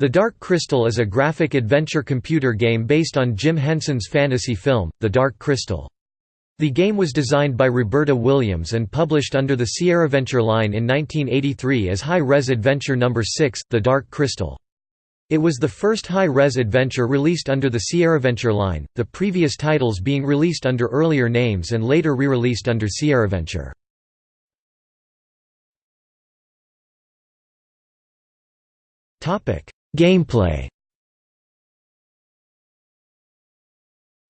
The Dark Crystal is a graphic adventure computer game based on Jim Henson's fantasy film, The Dark Crystal. The game was designed by Roberta Williams and published under the Sierra Sierraventure line in 1983 as High-Res Adventure No. 6, The Dark Crystal. It was the first high-res adventure released under the Sierra Sierraventure line, the previous titles being released under earlier names and later re-released under sierra Sierraventure. Gameplay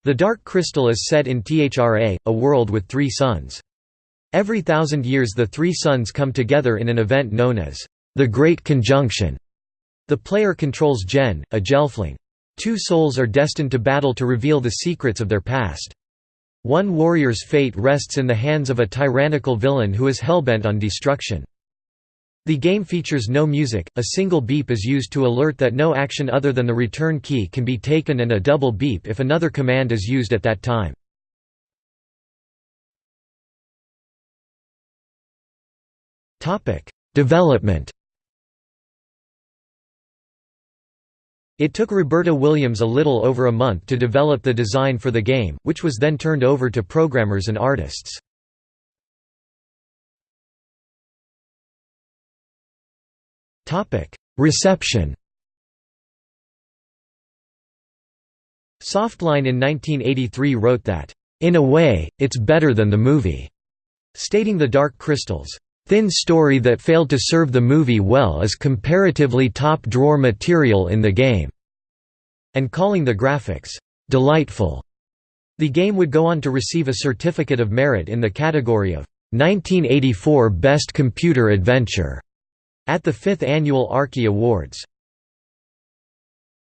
The Dark Crystal is set in THRA, a world with three suns. Every thousand years the three suns come together in an event known as the Great Conjunction. The player controls Jen, a Gelfling. Two souls are destined to battle to reveal the secrets of their past. One warrior's fate rests in the hands of a tyrannical villain who is hellbent on destruction. The game features no music, a single beep is used to alert that no action other than the return key can be taken and a double beep if another command is used at that time. Development It took Roberta Williams a little over a month to develop the design for the game, which was then turned over to programmers and artists. Reception Softline in 1983 wrote that, "...in a way, it's better than the movie", stating The Dark Crystal's. Thin story that failed to serve the movie well is comparatively top-drawer material in the game", and calling the graphics, "...delightful". The game would go on to receive a Certificate of Merit in the category of 1984 Best Computer Adventure at the fifth annual Arkie Awards.